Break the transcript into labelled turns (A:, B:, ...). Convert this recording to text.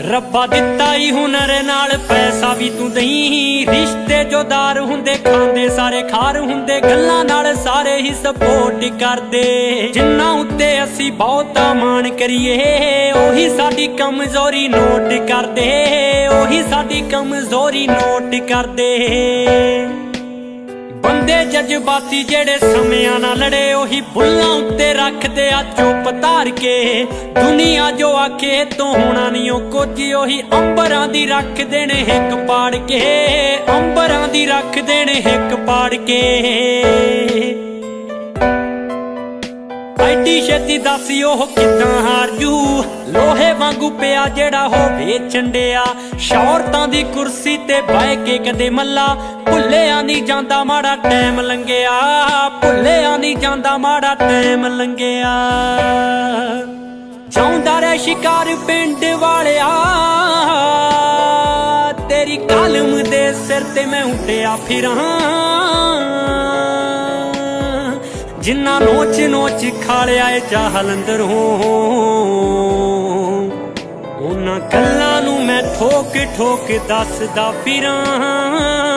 A: ਰੱਬਾ ਦਿੱਤਾ ਹੀ ਹੁਨਰ ਨਾਲ, ਪੈਸਾ ਵੀ ਤੂੰ ਦਈ। ਰਿਸ਼ਤੇ ਜੋਦਾਰ ਹੁੰਦੇ ਖਾਂਦੇ, ਸਾਰੇ ਖਾਰ ਹੁੰਦੇ, ਗੱਲਾਂ ਨਾਲ ਸਾਰੇ ਹੀ ਸਪੋਰਟ ਕਰਦੇ। ਜਿੰਨਾ ਉੱਤੇ ਅਸੀਂ ਬਹੁਤਾ ਮਾਣ ਕਰੀਏ, ਉਹੀ ਸਾਡੀ ਕਮਜ਼ੋਰੀ ਨੋਟ ਕਰਦੇ। ਉਹੀ ਸਾਡੀ ਕਮਜ਼ੋਰੀ ਨੋਟ ਕਰਦੇ। ਜਜ਼ਬਾਤੀ ਜਿਹੜੇ ਸਮਿਆਂ ਨਾਲ ਲੜੇ, ਉਹੀ ਬੁੱਲਾਂ ਉੱਤੇ ਰੱਖਦੇ ਆ ਚੁੱਪ ਧਾਰ ਕੇ। ਦੁਨੀਆ ਜੋ ਆਖੇ, ਤੋਂ ਹੋਣਾ ਨਹੀਂ ਉਹ ਕੁਝ, ਉਹੀ ਅੰਬਰਾਂ ਦੀ ਰੱਖਦੇ ਨੇ ਹਿੱਕ ਪਾੜ ਕੇ। ਅੰਬਰਾਂ ਦੀ ਰੱਖਦੇ ਨੇ ਹਿੱਕ ਪਾੜ ਕੇ। ਐਡੀ ਛੇਤੀ ਦੱਸੀ ਉਹ ਕਿੱਦਾਂ ਹਾਰ ਜੂ? ਲੋਹੇ ਵਾਂਗੂ ਪਿਆ ਜਿਹੜਾ ਹੋਵੇ ਚੰਡਿਆ ਸ਼ੌਰਤਾਂ ਦੀ ਕੁਰਸੀ ਤੇ ਬਹਿ ਕੇ ਕਦੇ ਮੱਲਾ। ਭੁੱਲਿਆ ਨਹੀਂ ਜਾਂਦਾ ਮਾੜਾ ਟਾਈਮ ਲੰਘਿਆ। ਭੁੱਲਿਆ ਨਹੀਂ ਜਾਂਦਾ ਮਾੜਾ ਟਾਈਮ ਲੰਘਿਆ। ਚਾਹੁੰਦਾ ਰਹਿ ਸ਼ਿਕਾਰ ਪਿੰਡ ਵਾਲਿਆ। ਤੇਰੀ ਕਲਮ ਦੇ ਸਿਰ ਤੇ ਮੈਂ ਉੱਡਿਆ ਫਿਰਾਂ। ਜਿੰਨਾ ਨੋਚ ਨੋਚ ਖਾਲਿਆ ਏ ਚਾਹਲੰਦਰ ਹੋ। ਉਹਨਾਂ ਗੱਲਾਂ ਨੂੰ ਮੈਂ ਠੋਕ ਠੋਕ ਦੱਸਦਾ ਫਿਰਾਂ।